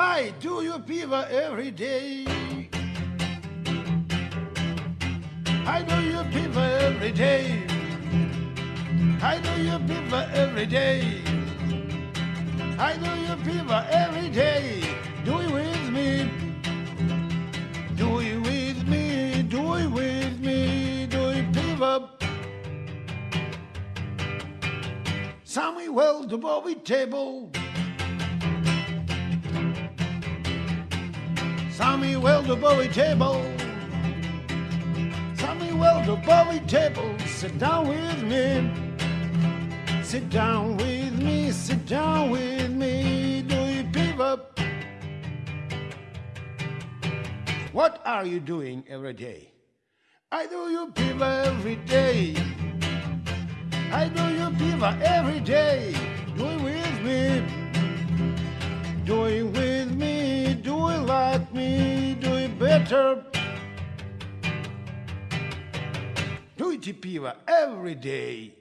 I do you piva every day. I do you piva every day. I do you piva every day. I do you piva every day. Do it with me. Do it with me. Do it with me. Do it piva. Samuel the Bobby table. Samuel the Bowie table. Samuel the Bowie table. Sit down with me. Sit down with me. Sit down with me. Do you pivot? What are you doing every day? I do you pivot every day. I do you pivot every day. Do it with me. Do it piva every day.